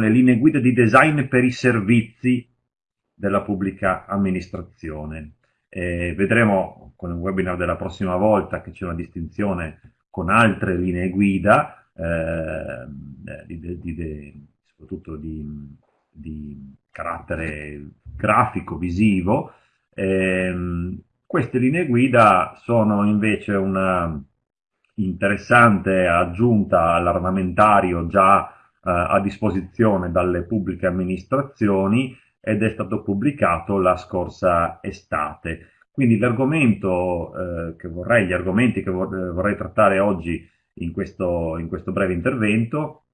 le linee guida di design per i servizi della pubblica amministrazione. Eh, vedremo con il webinar della prossima volta che c'è una distinzione con altre linee guida, eh, di, di, di, soprattutto di, carattere grafico, visivo. Eh, queste linee guida sono invece una interessante aggiunta all'armamentario già a disposizione dalle pubbliche amministrazioni ed è stato pubblicato la scorsa estate. Quindi l'argomento eh, che vorrei, gli argomenti che vorrei trattare oggi in questo, in questo breve intervento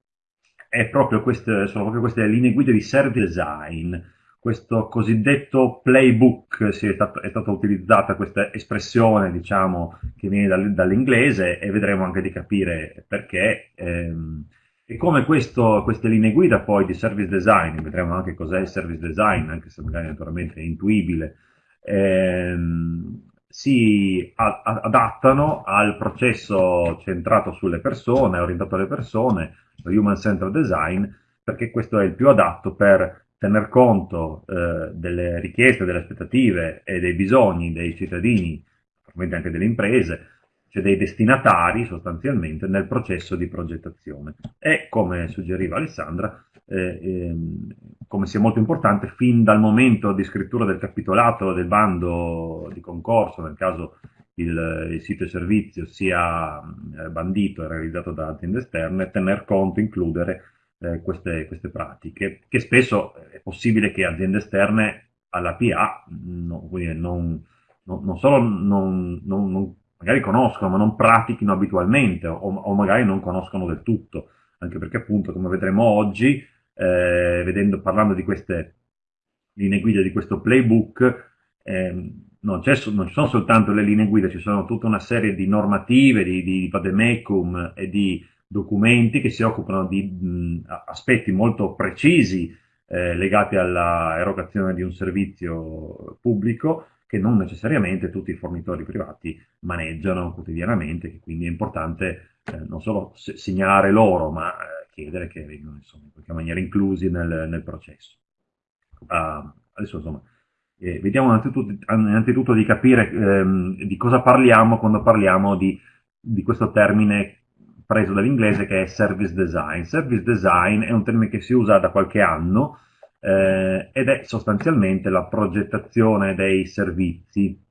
proprio queste, sono proprio queste linee guida di service design, questo cosiddetto playbook, è, stato, è stata utilizzata questa espressione diciamo, che viene dall'inglese e vedremo anche di capire perché. Ehm, e come questo, queste linee guida poi di service design, vedremo anche cos'è il service design, anche se magari naturalmente è intuibile, ehm, si adattano al processo centrato sulle persone, orientato alle persone, Human Centered Design, perché questo è il più adatto per tener conto eh, delle richieste, delle aspettative e dei bisogni dei cittadini, probabilmente anche delle imprese, cioè dei destinatari sostanzialmente nel processo di progettazione. E come suggeriva Alessandra, eh, ehm, come sia molto importante fin dal momento di scrittura del capitolato del bando di concorso, nel caso il, il sito e servizio sia eh, bandito e realizzato da aziende esterne, tener conto, includere eh, queste, queste, pratiche, che spesso è possibile che aziende esterne alla PA no, non, non, non, solo non, magari conoscono, ma non pratichino abitualmente o, o, magari non conoscono del tutto, anche perché appunto, come vedremo oggi, eh, vedendo, parlando di queste linee guida, di questo playbook, eh, non, non, ci sono soltanto le linee guida, ci sono tutta una serie di normative, di, di vademecum e di documenti che si occupano di mh, aspetti molto precisi eh, legati all'erogazione di un servizio pubblico che non necessariamente tutti i fornitori privati maneggiano quotidianamente, che quindi è importante eh, non solo segnalare loro, ma eh, chiedere che vengano in qualche maniera inclusi nel, nel processo. Uh, adesso insomma, eh, vediamo innanzitutto, innanzitutto, di capire ehm, di cosa parliamo quando parliamo di, di questo termine preso dall'inglese che è service design. Service design è un termine che si usa da qualche anno eh, ed è sostanzialmente la progettazione dei servizi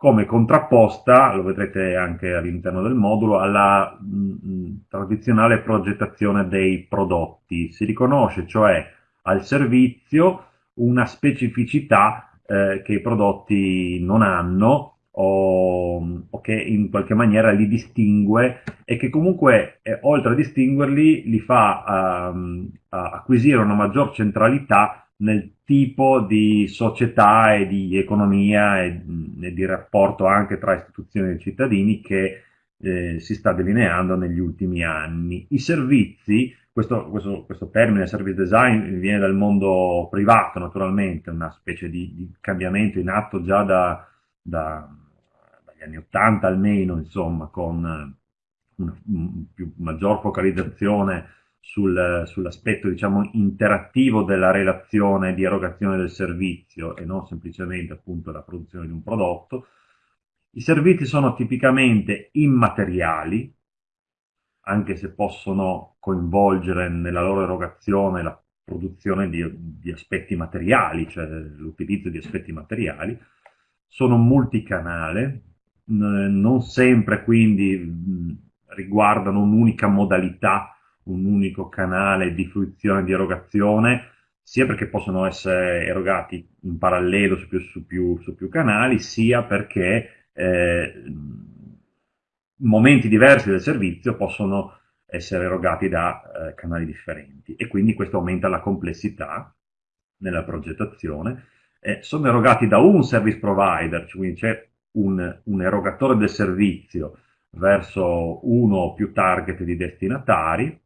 come contrapposta, lo vedrete anche all'interno del modulo, alla mh, mm, tradizionale progettazione dei prodotti. Si riconosce cioè al servizio una specificità eh, che i prodotti non hanno o, o, che in qualche maniera li distingue e che comunque eh, oltre a distinguerli li fa um, acquisire una maggior centralità nel tipo di società e di economia e, e di rapporto anche tra istituzioni e cittadini che eh, si sta delineando negli ultimi anni. I servizi questo, questo, questo, termine service design viene dal mondo privato naturalmente, una specie di, di cambiamento in atto già da, da, dagli anni 80 almeno, insomma, con una, una più, maggior focalizzazione sul, sull'aspetto diciamo, interattivo della relazione di erogazione del servizio e non semplicemente appunto la produzione di un prodotto. I servizi sono tipicamente immateriali, anche se possono coinvolgere nella loro erogazione la produzione di, di aspetti materiali, cioè l'utilizzo di aspetti materiali, sono multicanale, non sempre quindi riguardano un'unica modalità, un unico canale di fruizione e di erogazione, sia perché possono essere erogati in parallelo su più, su più, su più canali, sia perché eh, momenti diversi del servizio possono essere erogati da eh, canali differenti e quindi questo aumenta la complessità nella progettazione. Eh, sono erogati da un service provider, cioè quindi c'è un, un, erogatore del servizio verso uno o più target di destinatari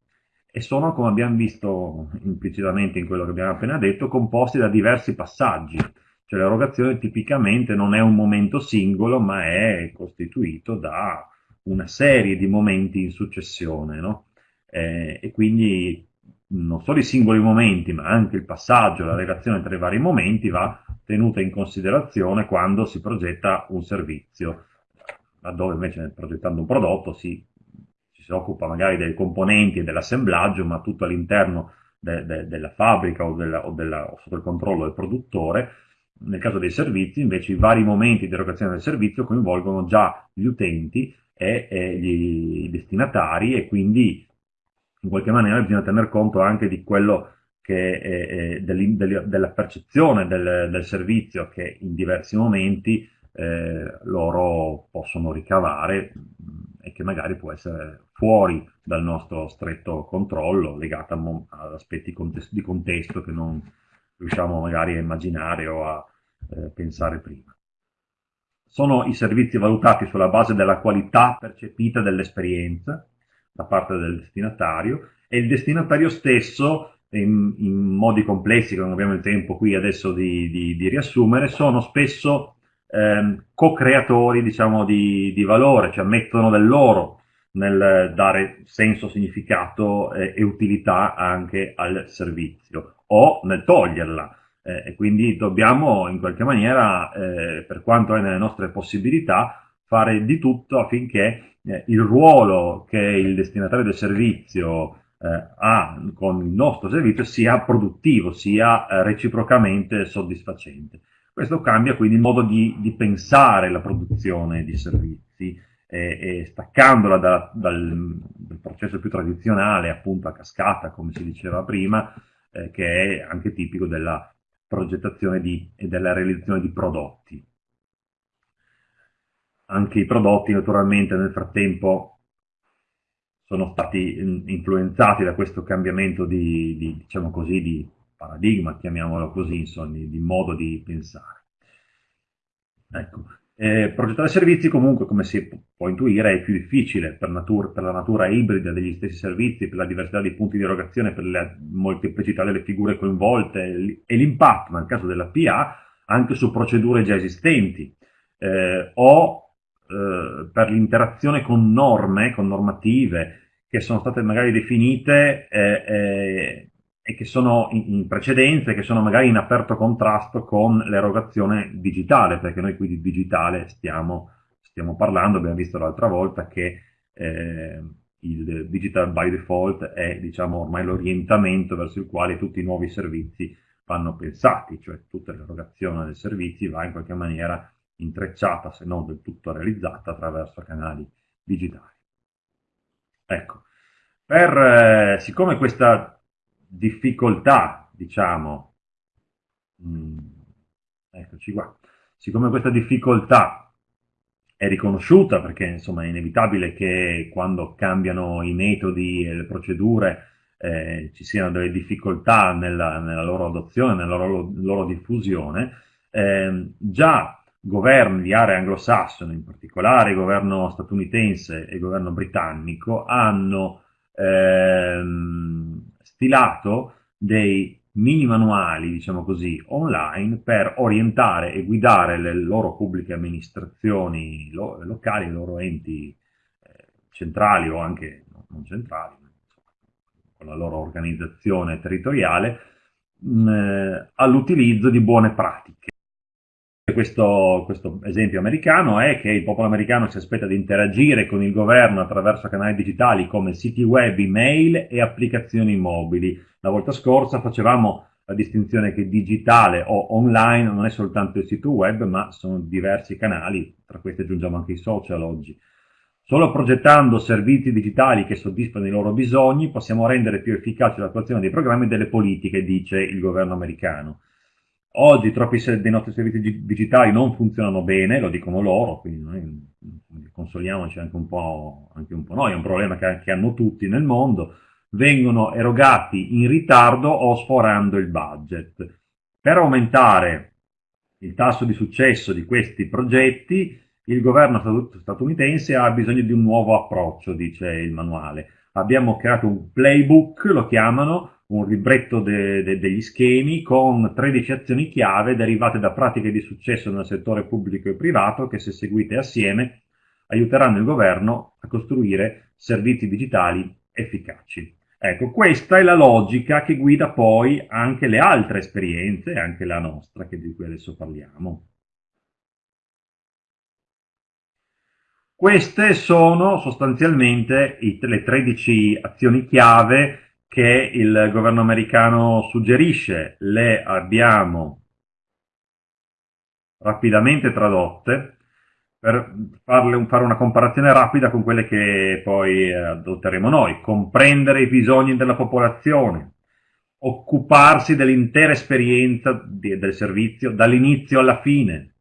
e sono, come abbiamo visto implicitamente in quello che abbiamo appena detto, composti da diversi passaggi. Cioè l'erogazione tipicamente non è un momento singolo, ma è costituito da una serie di momenti in successione, no? eh, e quindi non solo i singoli momenti, ma anche il passaggio, la relazione tra i vari momenti va tenuta in considerazione quando si progetta un servizio, laddove invece progettando un prodotto si, si occupa magari dei componenti e dell'assemblaggio, ma tutto all'interno de, de, della fabbrica o, della, o, della, o sotto il controllo del produttore. Nel caso dei servizi, invece, i vari momenti di erogazione del servizio coinvolgono già gli utenti e, e gli, i destinatari e quindi in qualche maniera bisogna tener conto anche di quello che è, è della percezione del, del, servizio che in diversi momenti eh, loro possono ricavare e che magari può essere fuori dal nostro stretto controllo, legata ad aspetti di contesto che non riusciamo magari a immaginare o a eh, pensare prima. Sono i servizi valutati sulla base della qualità percepita dell'esperienza da parte del destinatario e il destinatario stesso in, in, modi complessi che non abbiamo il tempo qui adesso di, di, di riassumere, sono spesso ehm, co-creatori diciamo, di, di, valore, cioè mettono del loro nel dare senso, significato eh, e utilità anche al servizio o nel toglierla. Eh, e quindi dobbiamo in qualche maniera, eh, per quanto è nelle nostre possibilità, fare di tutto affinché eh, il ruolo che il destinatario del servizio ha con il nostro servizio sia produttivo, sia eh, reciprocamente soddisfacente. Questo cambia quindi il modo di, di pensare la produzione di servizi e, e staccandola da, dal, dal, processo più tradizionale, appunto a cascata, come si diceva prima, eh, che è anche tipico della progettazione di, e della realizzazione di prodotti. Anche i prodotti naturalmente nel frattempo sono stati influenzati da questo cambiamento di, di, diciamo così, di paradigma, chiamiamolo così, insomma, di, di modo di pensare. Ecco. Eh, progettare servizi comunque, come si può intuire, è più difficile per, natura, per, la natura ibrida degli stessi servizi, per la diversità dei punti di erogazione, per la molteplicità delle figure coinvolte e l'impatto, nel caso della PA, anche su procedure già esistenti eh, o eh, per l'interazione con norme, con normative che sono state magari definite eh, eh, e che sono in, in precedenza e che sono magari in aperto contrasto con l'erogazione digitale, perché noi qui di digitale stiamo, stiamo parlando, abbiamo visto l'altra volta che eh, il digital by default è diciamo, ormai l'orientamento verso il quale tutti i nuovi servizi vanno pensati, cioè tutta l'erogazione dei servizi va in qualche maniera intrecciata, se non del tutto realizzata, attraverso canali digitali. Ecco, per, eh, siccome questa difficoltà, diciamo, mh, mm, eccoci qua, siccome questa difficoltà è riconosciuta, perché insomma è inevitabile che quando cambiano i metodi e le procedure eh, ci siano delle difficoltà nella, nella loro adozione, nella loro, loro diffusione, eh, già governi di area anglosassone, in particolare il governo statunitense e il governo britannico, hanno ehm, stilato dei mini manuali, diciamo così, online per orientare e guidare le loro pubbliche amministrazioni lo locali, i loro enti eh, centrali o anche non centrali, con la loro organizzazione territoriale, eh, all'utilizzo di buone pratiche questo, questo, esempio americano è che il popolo americano si aspetta di interagire con il governo attraverso canali digitali come siti web, email e applicazioni mobili. La volta scorsa facevamo la distinzione che digitale o online non è soltanto il sito web, ma sono diversi canali, tra questi aggiungiamo anche i social oggi. Solo progettando servizi digitali che soddisfano i loro bisogni possiamo rendere più efficace l'attuazione dei programmi e delle politiche, dice il governo americano. Oggi troppi dei nostri servizi digitali non funzionano bene, lo dicono loro, quindi noi consoliamoci anche un po', anche un po noi, è un problema che, che hanno tutti nel mondo, vengono erogati in ritardo o sforando il budget. Per aumentare il tasso di successo di questi progetti, il governo statunitense ha bisogno di un nuovo approccio, dice il manuale. Abbiamo creato un playbook, lo chiamano, un libretto de, de, degli schemi con 13 azioni chiave derivate da pratiche di successo nel settore pubblico e privato che se seguite assieme aiuteranno il governo a costruire servizi digitali efficaci. Ecco, questa è la logica che guida poi anche le altre esperienze, anche la nostra, che di cui adesso parliamo. Queste sono sostanzialmente le 13 azioni chiave che il governo americano suggerisce. Le abbiamo rapidamente tradotte per farle, fare una comparazione rapida con quelle che poi eh, adotteremo noi. Comprendere i bisogni della popolazione, occuparsi dell'intera esperienza del servizio dall'inizio alla fine,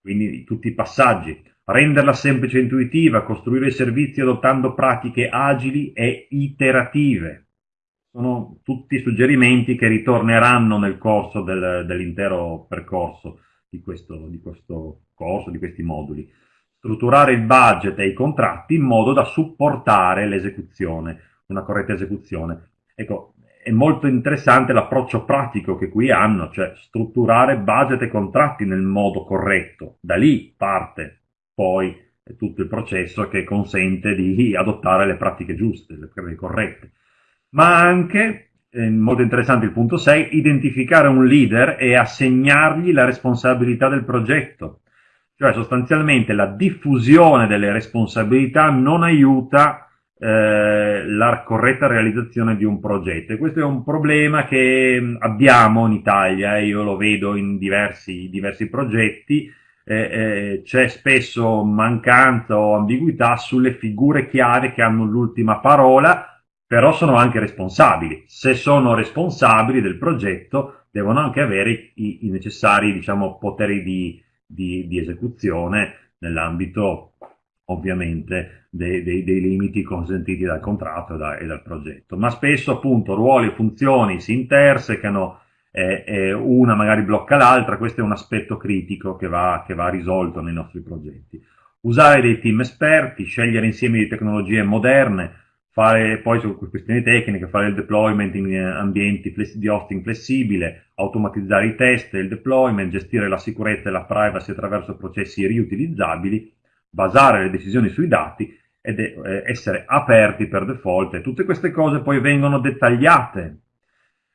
quindi tutti i passaggi, renderla semplice e intuitiva, costruire i servizi adottando pratiche agili e iterative. Sono tutti suggerimenti che ritorneranno nel corso del, dell'intero percorso di questo, di questo corso, di questi moduli. Strutturare il budget e i contratti in modo da supportare l'esecuzione, una corretta esecuzione. Ecco, è molto interessante l'approccio pratico che qui hanno, cioè strutturare budget e contratti nel modo corretto. Da lì parte poi tutto il processo che consente di adottare le pratiche giuste, le corrette. Ma anche eh, molto interessante il punto 6, identificare un leader e assegnargli la responsabilità del progetto. Cioè sostanzialmente la diffusione delle responsabilità non aiuta eh, la corretta realizzazione di un progetto e questo è un problema che abbiamo in Italia, io lo vedo in diversi, diversi progetti, eh, eh, c'è spesso mancanza o ambiguità sulle figure chiave che hanno l'ultima parola però sono anche responsabili. Se sono responsabili del progetto, devono anche avere i, i necessari diciamo, poteri di, di, di esecuzione nell'ambito ovviamente dei, dei, dei, limiti consentiti dal contratto e, da, e, dal progetto. Ma spesso appunto ruoli e funzioni si intersecano, eh, eh, una magari blocca l'altra, questo è un aspetto critico che va, che va risolto nei nostri progetti. Usare dei team esperti, scegliere insieme di tecnologie moderne, fare poi su questioni tecniche, fare il deployment in eh, ambienti di hosting flessibile, automatizzare i test e il deployment, gestire la sicurezza e la privacy attraverso processi riutilizzabili, basare le decisioni sui dati ed eh, essere aperti per default e tutte queste cose poi vengono dettagliate.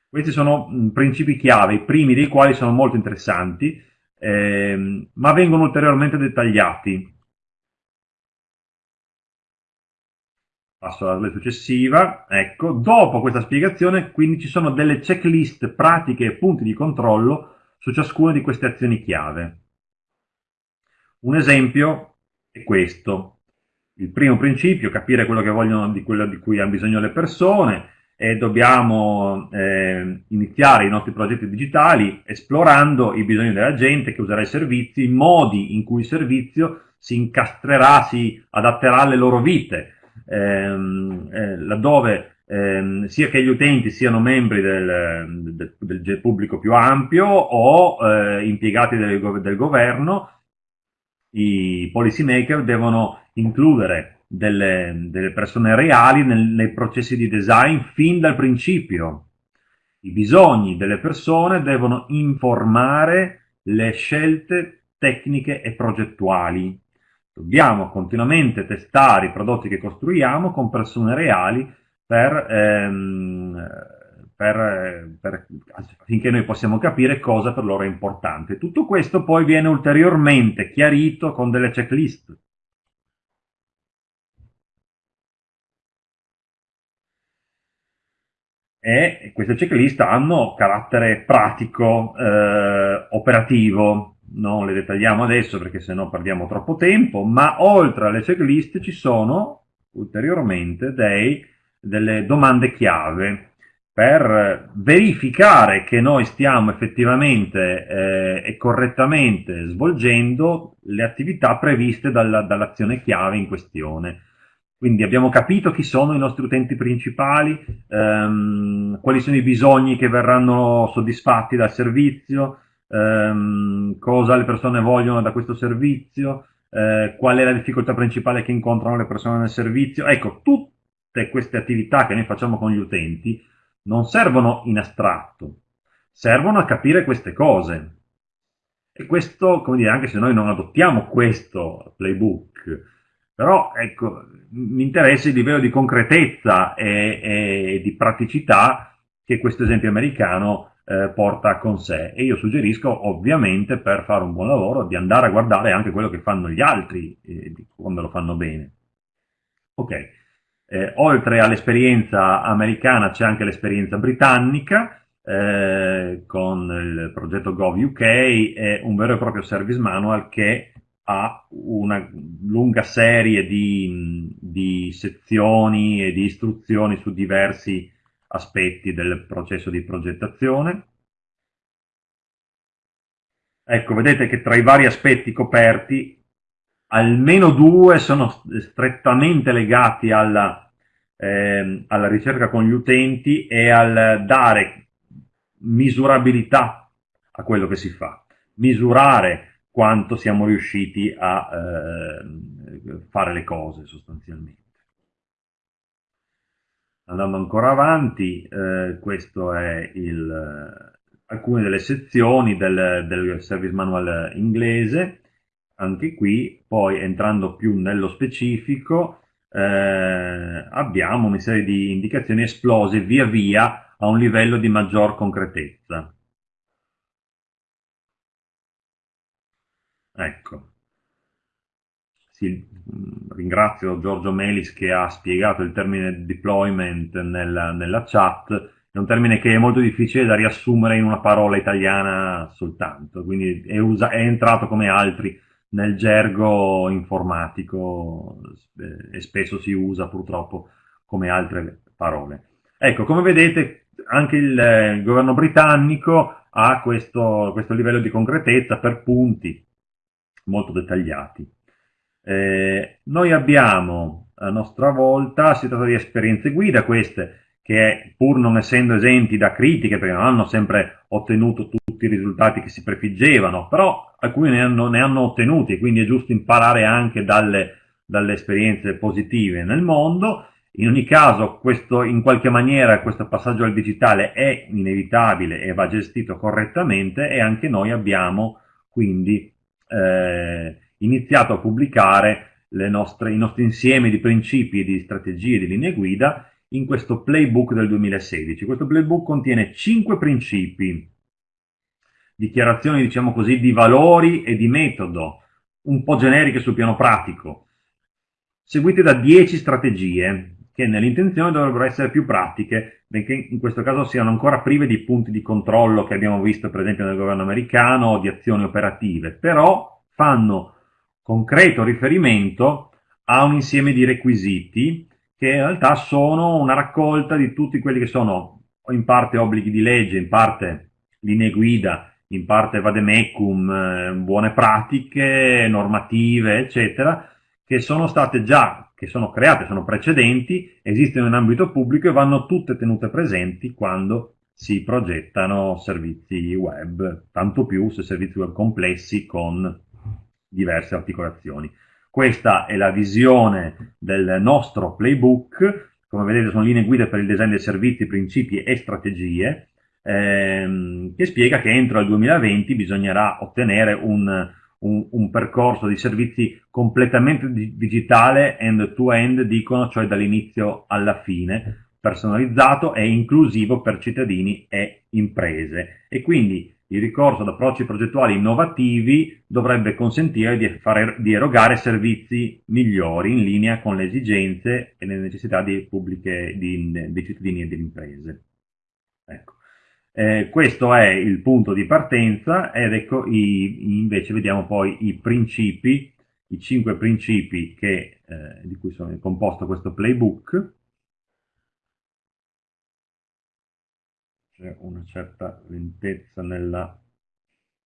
Questi sono mh, principi chiave, i primi dei quali sono molto interessanti, ehm, ma vengono ulteriormente dettagliati Passo alla slide successiva. Ecco, dopo questa spiegazione, quindi ci sono delle checklist pratiche e punti di controllo su ciascuna di queste azioni chiave. Un esempio è questo. Il primo principio, capire quello che vogliono, di quello di cui hanno bisogno le persone, e dobbiamo eh, iniziare i nostri progetti digitali esplorando i bisogni della gente che userà i servizi, i modi in cui il servizio si incastrerà, si adatterà alle loro vite, ehm, eh, laddove ehm, sia che gli utenti siano membri del, del, del pubblico più ampio o eh, impiegati del, del governo, i policy maker devono includere delle, delle persone reali nel, nei processi di design fin dal principio. I bisogni delle persone devono informare le scelte tecniche e progettuali. Dobbiamo continuamente testare i prodotti che costruiamo con persone reali per, ehm, per, per, affinché noi possiamo capire cosa per loro è importante. Tutto questo poi viene ulteriormente chiarito con delle checklist. E queste checklist hanno carattere pratico, eh, operativo, non le dettagliamo adesso perché sennò perdiamo troppo tempo, ma oltre alle checklist ci sono ulteriormente dei, delle domande chiave per verificare che noi stiamo effettivamente eh, e correttamente svolgendo le attività previste dalla, dall'azione chiave in questione. Quindi abbiamo capito chi sono i nostri utenti principali, ehm, quali sono i bisogni che verranno soddisfatti dal servizio, ehm, cosa le persone vogliono da questo servizio, eh, qual è la difficoltà principale che incontrano le persone nel servizio. Ecco, tutte queste attività che noi facciamo con gli utenti non servono in astratto, servono a capire queste cose. E questo, come dire, anche se noi non adottiamo questo playbook però ecco, mi interessa il livello di concretezza e, e di praticità che questo esempio americano eh, porta con sé e io suggerisco ovviamente per fare un buon lavoro di andare a guardare anche quello che fanno gli altri eh, quando lo fanno bene. Ok, eh, oltre all'esperienza americana c'è anche l'esperienza britannica eh, con il progetto GovUK e un vero e proprio service manual che ha una lunga serie di, di sezioni e di istruzioni su diversi aspetti del processo di progettazione. Ecco, vedete che tra i vari aspetti coperti, almeno due sono strettamente legati alla, eh, alla ricerca con gli utenti e al dare misurabilità a quello che si fa. Misurare quanto siamo riusciti a eh, fare le cose sostanzialmente. Andando ancora avanti, eh, questo è il, alcune delle sezioni del, del service manual inglese, anche qui, poi entrando più nello specifico, eh, abbiamo una serie di indicazioni esplose via via a un livello di maggior concretezza. Ecco. Sì, ringrazio Giorgio Melis che ha spiegato il termine deployment nella, nella chat, è un termine che è molto difficile da riassumere in una parola italiana soltanto, quindi è, usa, è entrato come altri nel gergo informatico eh, e spesso si usa purtroppo come altre parole. Ecco, come vedete anche il, il governo britannico ha questo, questo livello di concretezza per punti, molto dettagliati. Eh, noi abbiamo a nostra volta, si tratta di esperienze guida queste, che pur non essendo esenti da critiche, perché non hanno sempre ottenuto tutti i risultati che si prefiggevano, però alcuni ne hanno, ne hanno ottenuti, quindi è giusto imparare anche dalle, dalle esperienze positive nel mondo. In ogni caso, questo, in qualche maniera questo passaggio al digitale è inevitabile e va gestito correttamente e anche noi abbiamo quindi eh, iniziato a pubblicare nostre, i nostri insiemi di principi, di strategie, di linee guida in questo playbook del 2016. Questo playbook contiene 5 principi, dichiarazioni diciamo così di valori e di metodo, un po' generiche sul piano pratico, seguite da 10 strategie che nell'intenzione dovrebbero essere più pratiche, benché in questo caso siano ancora prive di punti di controllo che abbiamo visto per esempio nel governo americano o di azioni operative, però fanno concreto riferimento a un insieme di requisiti che in realtà sono una raccolta di tutti quelli che sono in parte obblighi di legge, in parte linee guida, in parte vademecum, eh, buone pratiche, normative, eccetera, che sono state già, che sono create, sono precedenti, esistono in ambito pubblico e vanno tutte tenute presenti quando si progettano servizi web, tanto più se servizi web complessi con diverse articolazioni. Questa è la visione del nostro playbook, come vedete sono linee guida per il design dei servizi, principi e strategie, ehm, che spiega che entro il 2020 bisognerà ottenere un un, un, percorso di servizi completamente di, digitale end-to-end, dicono, cioè dall'inizio alla fine, personalizzato e inclusivo per cittadini e imprese. E quindi il ricorso ad approcci progettuali innovativi dovrebbe consentire di, fare, di erogare servizi migliori in linea con le esigenze e le necessità pubbliche, di, dei cittadini e delle imprese. Ecco. Eh, questo è il punto di partenza ed ecco i, invece vediamo poi i principi, i cinque principi che, eh, di cui sono composto questo playbook. C'è una certa lentezza nella,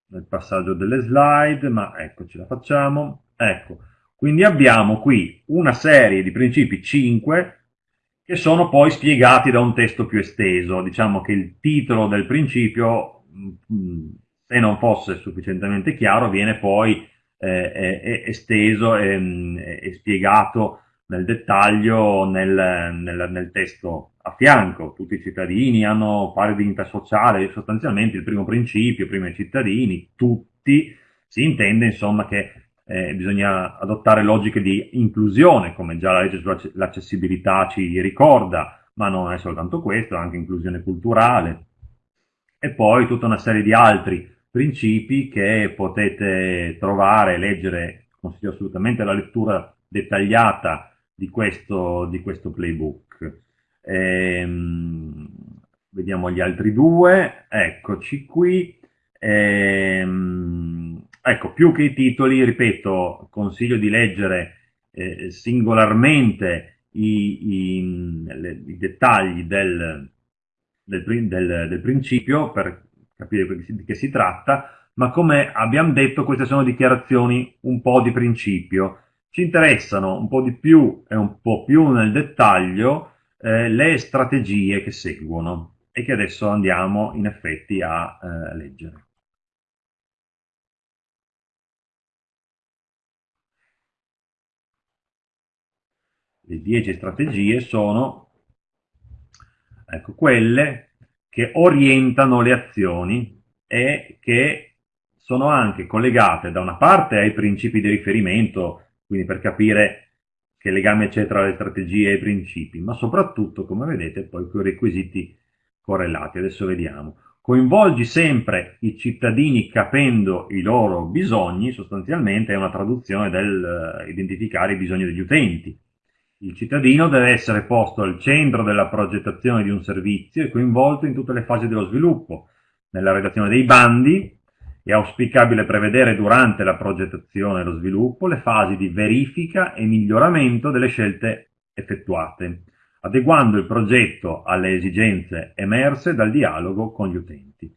nel passaggio delle slide, ma ecco ce la facciamo. Ecco, quindi abbiamo qui una serie di principi 5 che sono poi spiegati da un testo più esteso. Diciamo che il titolo del principio, mm, se non fosse sufficientemente chiaro, viene poi eh, esteso e, mm, e, spiegato nel dettaglio nel, nel, nel, testo a fianco. Tutti i cittadini hanno pari dignità sociale, sostanzialmente il primo principio, prima i cittadini, tutti, si intende insomma che eh, bisogna adottare logiche di inclusione, come già la legge sull'accessibilità ci ricorda, ma non è soltanto questo, anche inclusione culturale. E poi tutta una serie di altri principi che potete trovare, leggere, consiglio assolutamente la lettura dettagliata di questo, di questo playbook. Ehm, vediamo gli altri due, eccoci qui. Ehm, ecco, più che i titoli, ripeto, consiglio di leggere eh, singolarmente i, i, le, i dettagli del, del, del, del principio per capire di che si tratta, ma come abbiamo detto queste sono dichiarazioni un po' di principio. Ci interessano un po' di più e un po' più nel dettaglio eh, le strategie che seguono e che adesso andiamo in effetti a eh, leggere. Le 10 strategie sono ecco, quelle che orientano le azioni e che sono anche collegate da una parte ai principi di riferimento, quindi per capire che legame c'è tra le strategie e i principi, ma soprattutto, come vedete, poi con i requisiti correlati. Adesso vediamo. Coinvolgi sempre i cittadini capendo i loro bisogni, sostanzialmente è una traduzione del uh, identificare i bisogni degli utenti. Il cittadino deve essere posto al centro della progettazione di un servizio e coinvolto in tutte le fasi dello sviluppo. Nella redazione dei bandi è auspicabile prevedere durante la progettazione e lo sviluppo le fasi di verifica e miglioramento delle scelte effettuate, adeguando il progetto alle esigenze emerse dal dialogo con gli utenti.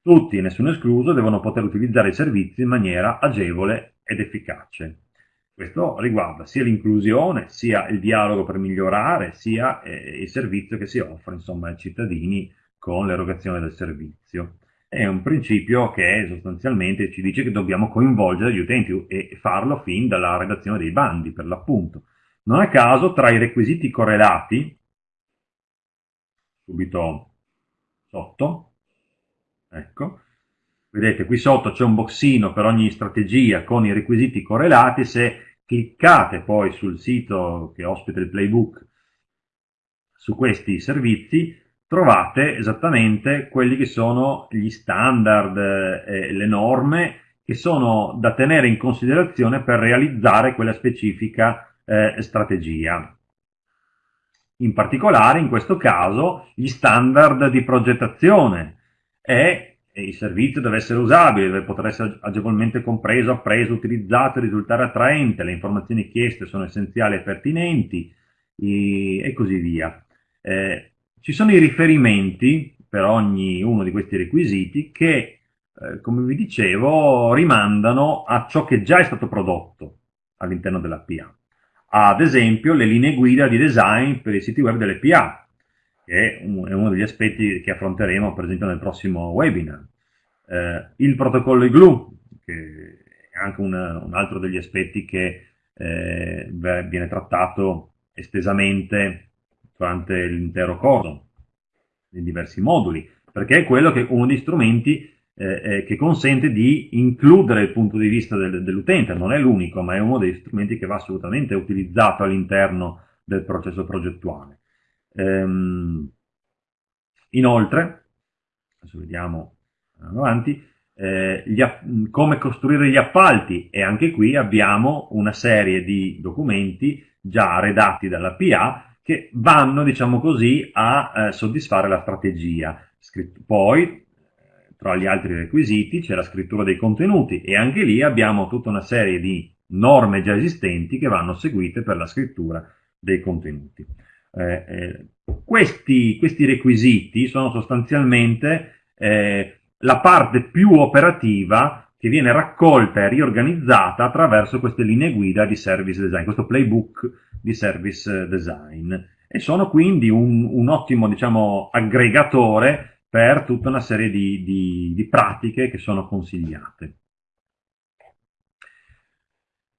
Tutti, nessuno escluso, devono poter utilizzare i servizi in maniera agevole ed efficace. Questo riguarda sia l'inclusione, sia il dialogo per migliorare, sia eh, il servizio che si offre insomma, ai cittadini con l'erogazione del servizio. È un principio che sostanzialmente ci dice che dobbiamo coinvolgere gli utenti e farlo fin dalla redazione dei bandi, per l'appunto. Non a caso, tra i requisiti correlati, subito sotto, ecco, vedete qui sotto c'è un boxino per ogni strategia con i requisiti correlati, se cliccate poi sul sito che ospita il playbook su questi servizi, trovate esattamente quelli che sono gli standard, eh, le norme che sono da tenere in considerazione per realizzare quella specifica eh, strategia. In particolare, in questo caso, gli standard di progettazione e il servizio deve essere usabile, deve poter essere agevolmente compreso, appreso, utilizzato risultare attraente, le informazioni chieste sono essenziali e pertinenti e così via. Eh, ci sono i riferimenti per ognuno di questi requisiti che, eh, come vi dicevo, rimandano a ciò che già è stato prodotto all'interno della PA. Ad esempio, le linee guida di design per i siti web delle PA, che è uno degli aspetti che affronteremo per esempio nel prossimo webinar. Eh, il protocollo IGLU, che è anche un, un altro degli aspetti che eh, viene trattato estesamente durante l'intero corso, in diversi moduli, perché è quello che uno degli strumenti eh, eh, che consente di includere il punto di vista del, dell'utente, non è l'unico, ma è uno degli strumenti che va assolutamente utilizzato all'interno del processo progettuale. Ehm, inoltre, adesso vediamo avanti, eh, come costruire gli appalti e anche qui abbiamo una serie di documenti già redatti dalla PA che vanno, diciamo così, a eh, soddisfare la strategia. Scritto, poi, eh, tra gli altri requisiti, c'è la scrittura dei contenuti e anche lì abbiamo tutta una serie di norme già esistenti che vanno seguite per la scrittura dei contenuti. Eh, eh, questi, questi, requisiti sono sostanzialmente eh, la parte più operativa che viene raccolta e riorganizzata attraverso queste linee guida di service design, questo playbook di service design e sono quindi un, un ottimo diciamo, aggregatore per tutta una serie di, di, di pratiche che sono consigliate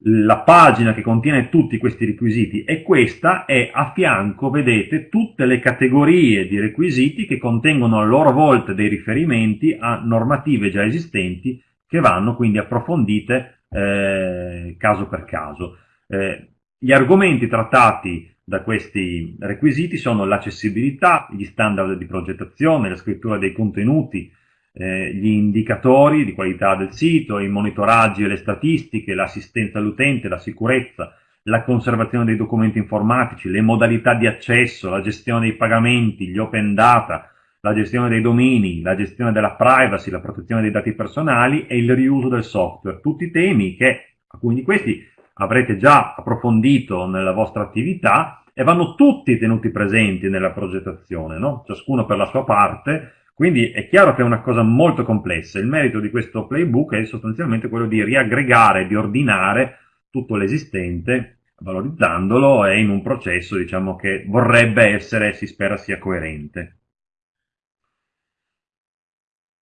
la pagina che contiene tutti questi requisiti è questa e a fianco vedete tutte le categorie di requisiti che contengono a loro volta dei riferimenti a normative già esistenti che vanno quindi approfondite eh, caso per caso. Eh, gli argomenti trattati da questi requisiti sono l'accessibilità, gli standard di progettazione, la scrittura dei contenuti, eh, gli indicatori di qualità del sito, i monitoraggi e le statistiche, l'assistenza all'utente, la sicurezza, la conservazione dei documenti informatici, le modalità di accesso, la gestione dei pagamenti, gli open data, la gestione dei domini, la gestione della privacy, la protezione dei dati personali e il riuso del software. Tutti temi che, alcuni di questi avrete già approfondito nella vostra attività e vanno tutti tenuti presenti nella progettazione, no? ciascuno per la sua parte, quindi è chiaro che è una cosa molto complessa. Il merito di questo playbook è sostanzialmente quello di riaggregare, di ordinare tutto l'esistente, valorizzandolo e in un processo diciamo, che vorrebbe essere, si spera sia coerente.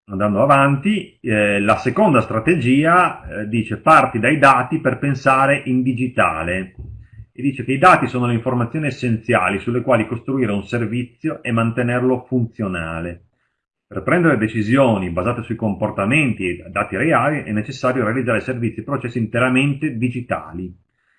Andando avanti, eh, la seconda strategia eh, dice parti dai dati per pensare in digitale e dice che i dati sono le informazioni essenziali sulle quali costruire un servizio e mantenerlo funzionale. Per prendere decisioni basate sui comportamenti e dati reali è necessario realizzare servizi e processi interamente digitali,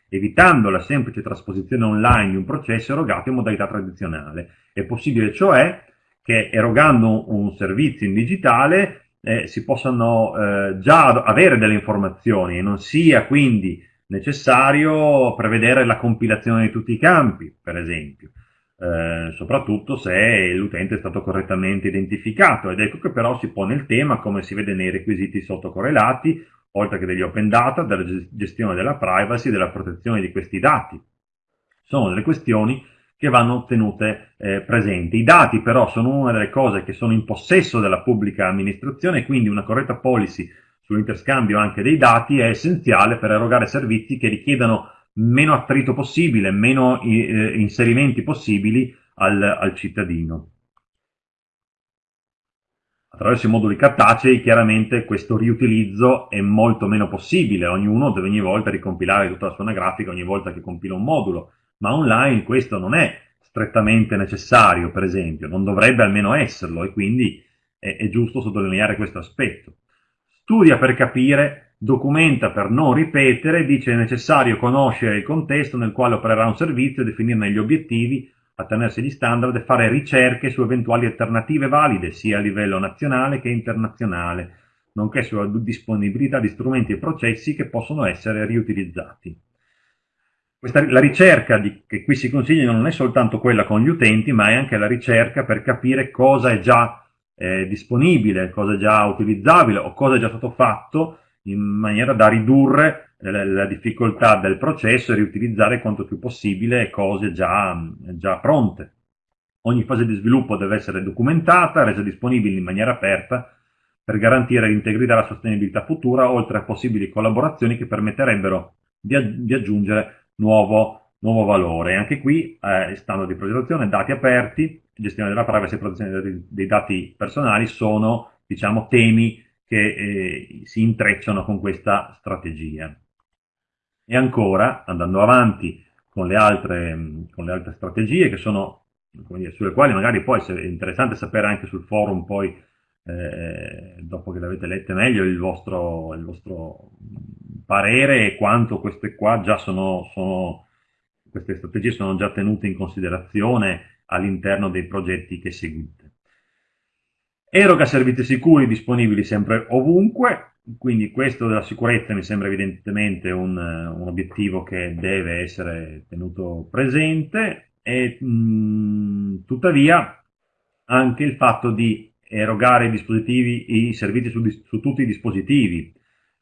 evitando la semplice trasposizione online di un processo erogato in modalità tradizionale. È possibile cioè che erogando un servizio in digitale eh, si possano eh, già avere delle informazioni e non sia quindi necessario prevedere la compilazione di tutti i campi, per esempio, eh, soprattutto se l'utente è stato correttamente identificato. Ed ecco che però si pone il tema, come si vede nei requisiti sottocorrelati, oltre che degli open data, della gestione della privacy, della protezione di questi dati. Sono delle questioni che vanno tenute eh, presenti. I dati però sono una delle cose che sono in possesso della pubblica amministrazione, quindi una corretta policy sull'interscambio anche dei dati è essenziale per erogare servizi che richiedano meno attrito possibile, meno eh, inserimenti possibili al, al cittadino. Attraverso i moduli cartacei chiaramente questo riutilizzo è molto meno possibile, ognuno deve ogni volta ricompilare tutta la sua anagrafica ogni volta che compila un modulo, ma online questo non è strettamente necessario, per esempio, non dovrebbe almeno esserlo e quindi è, è giusto sottolineare questo aspetto. Studia per capire, documenta per non ripetere, dice è necessario conoscere il contesto nel quale opererà un servizio, definirne gli obiettivi, attenersi agli standard e fare ricerche su eventuali alternative valide, sia a livello nazionale che internazionale, nonché sulla disponibilità di strumenti e processi che possono essere riutilizzati. Questa, la ricerca di, che qui si consiglia non è soltanto quella con gli utenti, ma è anche la ricerca per capire cosa è già eh, disponibile, cosa è già utilizzabile o cosa è già stato fatto in maniera da ridurre la, la difficoltà del processo e riutilizzare quanto più possibile cose già, già pronte. Ogni fase di sviluppo deve essere documentata, resa disponibile in maniera aperta per garantire l'integrità e la sostenibilità futura, oltre a possibili collaborazioni che permetterebbero di aggiungere nuovo, nuovo valore. Anche qui, eh, standard di progettazione, dati aperti, gestione della privacy e protezione dei, dati personali sono, diciamo, temi che eh, si intrecciano con questa strategia. E ancora, andando avanti con le altre, con le altre strategie, che sono, dire, sulle quali magari poi è interessante sapere anche sul forum poi, eh, dopo che le avete lette meglio, il vostro, il vostro parere e quanto queste qua già sono, sono, queste strategie sono già tenute in considerazione all'interno dei progetti che seguite. Eroga servizi sicuri disponibili sempre ovunque, quindi questo della sicurezza mi sembra evidentemente un, un obiettivo che deve essere tenuto presente e mh, tuttavia anche il fatto di erogare i, i servizi su, su tutti i dispositivi,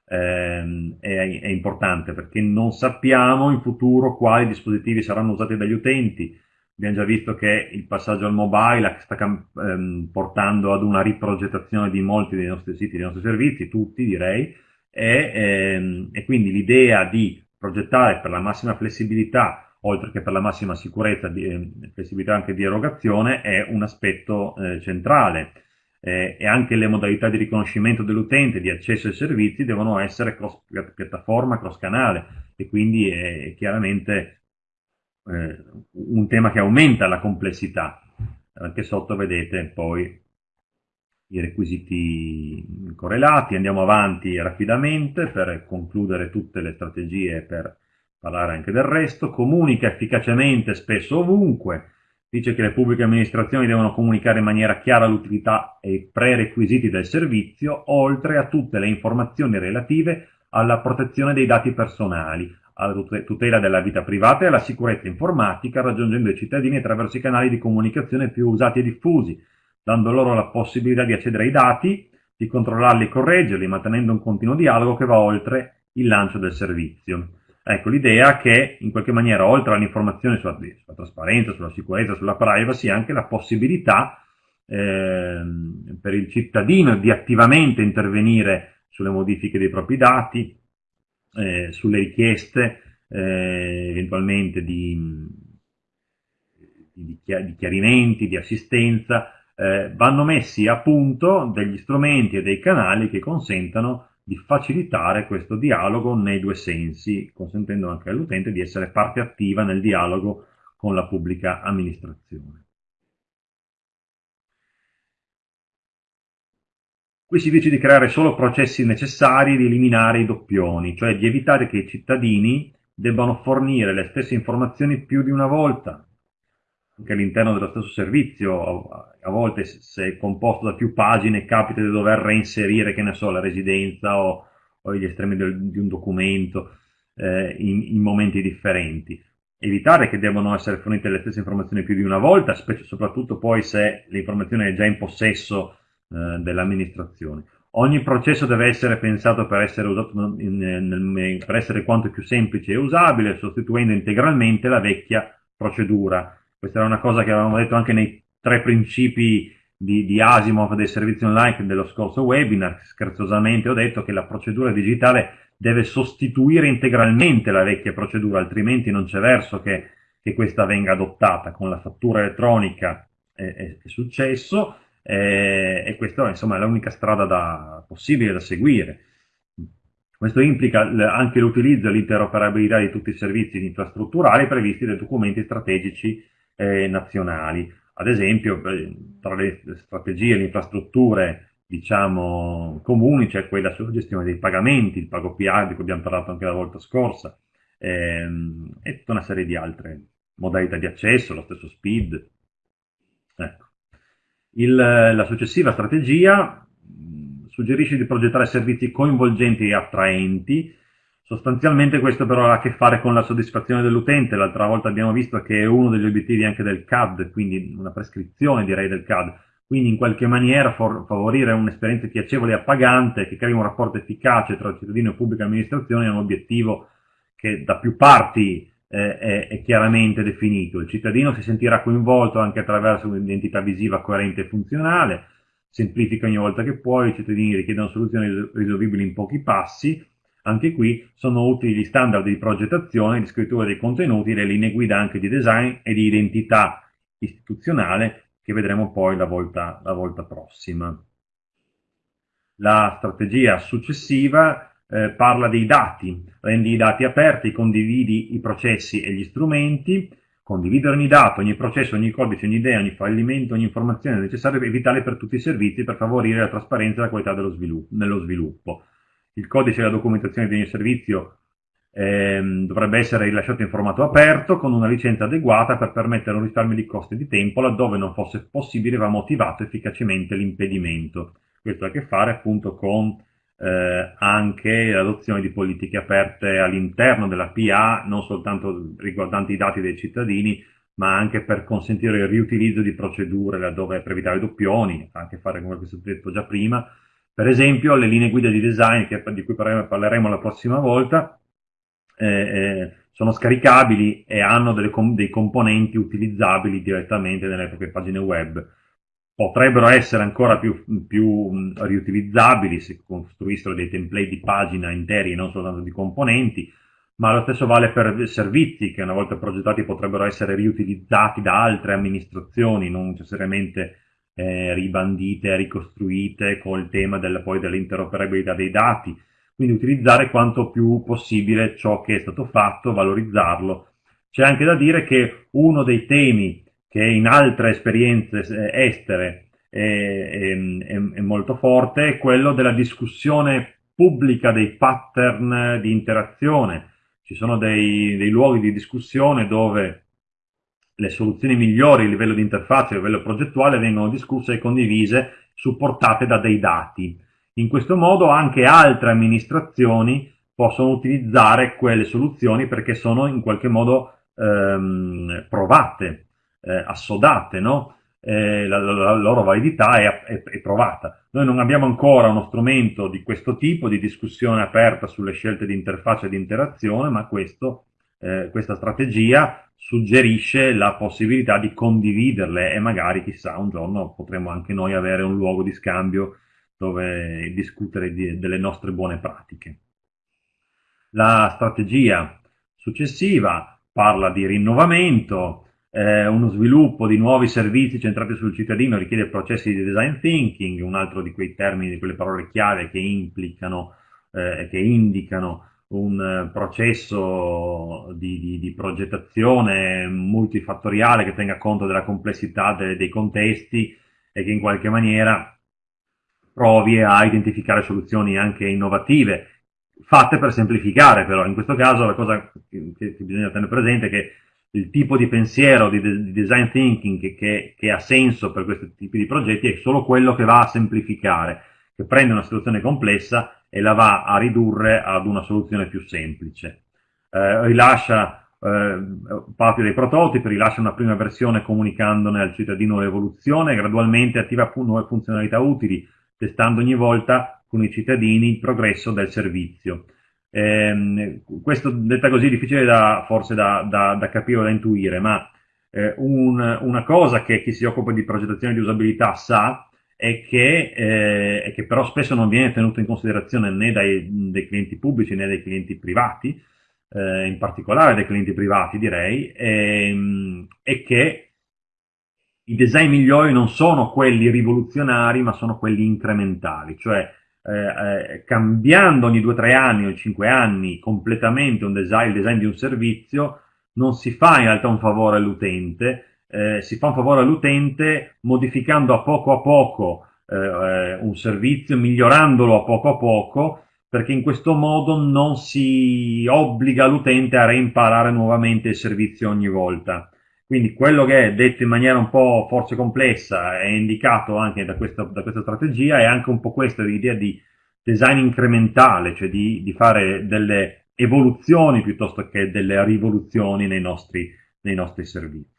ehm, è, è, importante perché non sappiamo in futuro quali dispositivi saranno usati dagli utenti. Abbiamo già visto che il passaggio al mobile sta ehm, portando ad una riprogettazione di molti dei nostri siti, dei nostri servizi, tutti direi, e, ehm, e quindi l'idea di progettare per la massima flessibilità oltre che per la massima sicurezza e flessibilità anche di erogazione, è un aspetto eh, centrale eh, e anche le modalità di riconoscimento dell'utente, di accesso ai servizi devono essere cross piattaforma, cross canale e quindi è chiaramente eh, un tema che aumenta la complessità. Anche sotto vedete poi i requisiti correlati. Andiamo avanti rapidamente per concludere tutte le strategie e per parlare anche del resto. Comunica efficacemente spesso ovunque. Dice che le pubbliche amministrazioni devono comunicare in maniera chiara l'utilità e i prerequisiti del servizio, oltre a tutte le informazioni relative alla protezione dei dati personali, alla tutela della vita privata e alla sicurezza informatica, raggiungendo i cittadini attraverso i canali di comunicazione più usati e diffusi, dando loro la possibilità di accedere ai dati, di controllarli e correggerli, mantenendo un continuo dialogo che va oltre il lancio del servizio. Ecco, l'idea che in qualche maniera, oltre all'informazione sulla, sulla, trasparenza, sulla sicurezza, sulla privacy, anche la possibilità eh, per il cittadino di attivamente intervenire sulle modifiche dei propri dati, eh, sulle richieste eh, eventualmente di, di, di, chiarimenti, di assistenza, eh, vanno messi a punto degli strumenti e dei canali che consentano di facilitare questo dialogo nei due sensi, consentendo anche all'utente di essere parte attiva nel dialogo con la pubblica amministrazione. Qui si dice di creare solo processi necessari e di eliminare i doppioni, cioè di evitare che i cittadini debbano fornire le stesse informazioni più di una volta, anche all'interno dello stesso servizio, a volte se è composto da più pagine capita di dover reinserire, che ne so, la residenza o, o gli estremi del, di un documento eh, in, in, momenti differenti. Evitare che debbano essere fornite le stesse informazioni più di una volta, specie soprattutto poi se l'informazione è già in possesso eh, dell'amministrazione. Ogni processo deve essere pensato per essere, usato in, in, per essere quanto più semplice e usabile, sostituendo integralmente la vecchia procedura. Questa era una cosa che avevamo detto anche nei tre principi di, di Asimov dei servizi online dello scorso webinar. Scherzosamente ho detto che la procedura digitale deve sostituire integralmente la vecchia procedura, altrimenti non c'è verso che, che, questa venga adottata. Con la fattura elettronica è, è, è successo eh, e questa insomma, è l'unica strada da, possibile da seguire. Questo implica anche l'utilizzo e l'interoperabilità di tutti i servizi infrastrutturali previsti dai documenti strategici eh, nazionali. Ad esempio, tra le strategie e le infrastrutture diciamo, comuni c'è quella sulla gestione dei pagamenti, il pago PA di cui abbiamo parlato anche la volta scorsa, ehm, e tutta una serie di altre modalità di accesso, lo stesso SPID. Ecco. Il, la successiva strategia suggerisce di progettare servizi coinvolgenti e attraenti. Sostanzialmente questo però ha a che fare con la soddisfazione dell'utente. L'altra volta abbiamo visto che è uno degli obiettivi anche del CAD, quindi una prescrizione direi del CAD. Quindi in qualche maniera favorire un'esperienza piacevole e appagante che crei un rapporto efficace tra cittadino e pubblica amministrazione è un obiettivo che da più parti eh, è, è, chiaramente definito. Il cittadino si sentirà coinvolto anche attraverso un'identità visiva coerente e funzionale, semplifica ogni volta che può, i cittadini richiedono soluzioni risolvibili in pochi passi, anche qui sono utili gli standard di progettazione, di scrittura dei contenuti, le linee guida anche di design e di identità istituzionale che vedremo poi la volta, la volta prossima. La strategia successiva eh, parla dei dati, rendi i dati aperti, condividi i processi e gli strumenti, condividere ogni dato, ogni processo, ogni codice, ogni idea, ogni fallimento, ogni informazione necessaria è vitale per tutti i servizi per favorire la trasparenza e la qualità dello sviluppo, nello sviluppo. Il codice e la documentazione di ogni servizio ehm, dovrebbe essere rilasciato in formato aperto con una licenza adeguata per permettere un risparmio di costi e di tempo laddove non fosse possibile va motivato efficacemente l'impedimento. Questo ha a che fare appunto con eh, anche l'adozione di politiche aperte all'interno della PA, non soltanto riguardanti i dati dei cittadini, ma anche per consentire il riutilizzo di procedure laddove per evitare doppioni, anche fare come è stato detto già prima. Per esempio, le linee guida di design, che, di cui parleremo la prossima volta, eh, eh, sono scaricabili e hanno com dei componenti utilizzabili direttamente nelle proprie pagine web. Potrebbero essere ancora più, più riutilizzabili se costruissero dei template di pagina interi e non soltanto di componenti, ma lo stesso vale per servizi che una volta progettati potrebbero essere riutilizzati da altre amministrazioni, non necessariamente eh, ribandite ricostruite col tema del, poi dell'interoperabilità dei dati. Quindi utilizzare quanto più possibile ciò che è stato fatto, valorizzarlo. C'è anche da dire che uno dei temi che in altre esperienze eh, estere è, è, è molto forte è quello della discussione pubblica dei pattern di interazione. Ci sono dei, dei luoghi di discussione dove le soluzioni migliori a livello di interfaccia, a livello progettuale vengono discusse e condivise, supportate da dei dati. In questo modo anche altre amministrazioni possono utilizzare quelle soluzioni perché sono in qualche modo ehm, provate, eh, assodate, no? eh, la, la, la, loro validità è, è, è, provata. Noi non abbiamo ancora uno strumento di questo tipo, di discussione aperta sulle scelte di interfaccia e di interazione, ma questo, eh, questa strategia suggerisce la possibilità di condividerle e magari, chissà, un giorno potremo anche noi avere un luogo di scambio dove discutere di, delle nostre buone pratiche. La strategia successiva parla di rinnovamento, eh, uno sviluppo di nuovi servizi centrati sul cittadino richiede processi di design thinking, un altro di quei termini, di quelle parole chiave che implicano e eh, che indicano un eh, processo di, di, di, progettazione multifattoriale che tenga conto della complessità de, dei contesti e che in qualche maniera provi a identificare soluzioni anche innovative, fatte per semplificare però. In questo caso la cosa che, che bisogna tenere presente è che il tipo di pensiero di, di design thinking che, che, che, ha senso per questi tipi di progetti è solo quello che va a semplificare, che prende una situazione complessa e la va a ridurre ad una soluzione più semplice. Eh, rilascia eh, parte dei prototipi, rilascia una prima versione comunicandone al cittadino l'evoluzione, gradualmente attiva nuove funzionalità utili, testando ogni volta con i cittadini il progresso del servizio. Eh, questo detta così è difficile da, forse da, da, da capire o da intuire, ma eh, un, una cosa che chi si occupa di progettazione di usabilità sa è che, eh, che però spesso non viene tenuto in considerazione né dai, dai clienti pubblici né dai clienti privati, eh, in particolare dai clienti privati direi, ehm, è che i design migliori non sono quelli rivoluzionari ma sono quelli incrementali, cioè eh, eh, cambiando ogni 2-3 anni o 5 anni completamente un design, il design di un servizio, non si fa in realtà un favore all'utente, eh, si fa un favore all'utente modificando a poco a poco eh, eh, un servizio, migliorandolo a poco a poco, perché in questo modo non si obbliga l'utente a reimparare nuovamente il servizio ogni volta. Quindi quello che è detto in maniera un po' forse complessa è indicato anche da questa, da questa strategia è anche un po' questa l'idea di design incrementale, cioè di, di, fare delle evoluzioni piuttosto che delle rivoluzioni nei nostri, nei nostri servizi.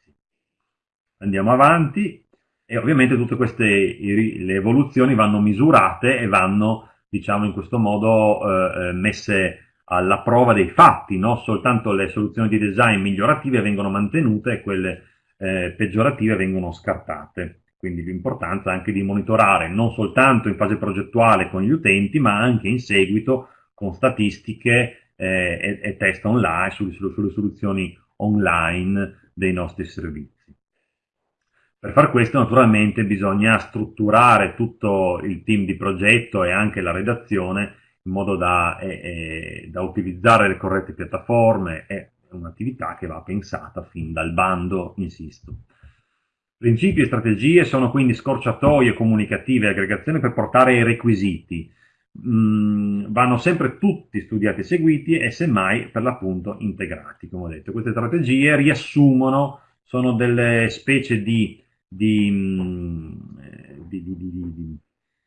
Andiamo avanti e ovviamente tutte queste evoluzioni vanno misurate e vanno, diciamo in questo modo, eh, eh messe alla prova dei fatti, no? soltanto le soluzioni di design migliorative vengono mantenute e quelle eh, peggiorative vengono scartate. Quindi l'importanza anche di monitorare non soltanto in fase progettuale con gli utenti, ma anche in seguito con statistiche eh, e, e, test online sulle, sulle soluzioni online dei nostri servizi. Per far questo naturalmente bisogna strutturare tutto il team di progetto e anche la redazione in modo da, eh, eh, da utilizzare le corrette piattaforme, è un'attività che va pensata fin dal bando, insisto. Principi e strategie sono quindi scorciatoie comunicative e aggregazioni per portare i requisiti. Mm, vanno sempre tutti studiati e seguiti e semmai per l'appunto integrati, come ho detto. Queste strategie riassumono, sono delle specie di, di, mm, eh, di,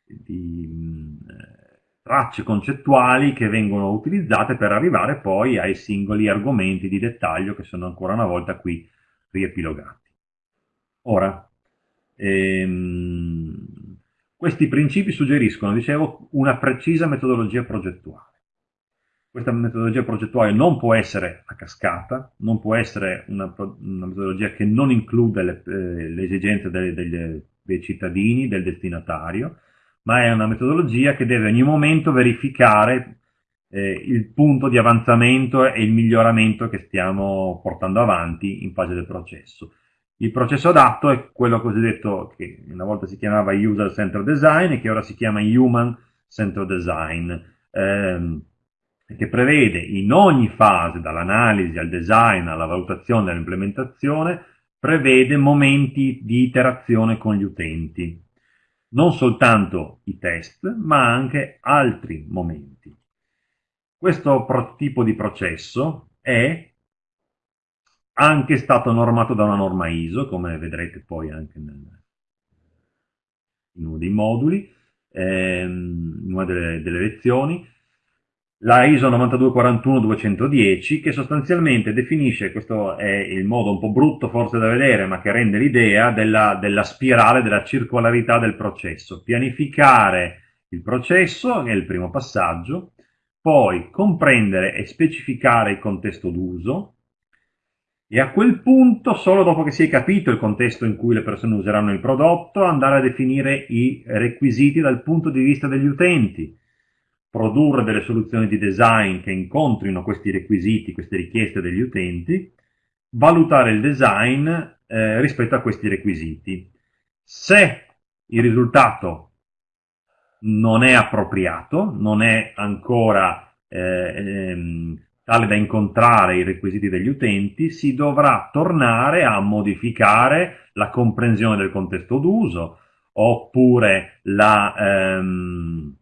di mm, eh, tracce concettuali che vengono utilizzate per arrivare poi ai singoli argomenti di dettaglio che sono ancora una volta qui riepilogati. Ora, ehm, questi principi suggeriscono, dicevo, una precisa metodologia progettuale. Questa metodologia progettuale non può essere a cascata, non può essere una, una metodologia che non include le, eh, le esigenze dei, dei, dei cittadini, del destinatario, ma è una metodologia che deve ogni momento verificare eh, il punto di avanzamento e il miglioramento che stiamo portando avanti in fase del processo. Il processo adatto è quello cosiddetto che una volta si chiamava User Centered Design e che ora si chiama Human Centered Design, ehm, che prevede in ogni fase, dall'analisi al design alla valutazione all'implementazione, prevede momenti di interazione con gli utenti non soltanto i test, ma anche altri momenti. Questo tipo di processo è anche stato normato da una norma ISO, come vedrete poi anche nel, in uno dei moduli, ehm, in una delle, delle lezioni, la ISO 9241-210 che sostanzialmente definisce, questo è il modo un po' brutto forse da vedere ma che rende l'idea della, della, spirale, della circolarità del processo. Pianificare il processo è il primo passaggio, poi comprendere e specificare il contesto d'uso e a quel punto, solo dopo che si è capito il contesto in cui le persone useranno il prodotto, andare a definire i requisiti dal punto di vista degli utenti produrre delle soluzioni di design che incontrino questi requisiti, queste richieste degli utenti, valutare il design eh, rispetto a questi requisiti. Se il risultato non è appropriato, non è ancora eh, ehm, tale da incontrare i requisiti degli utenti, si dovrà tornare a modificare la comprensione del contesto d'uso oppure la, ehm,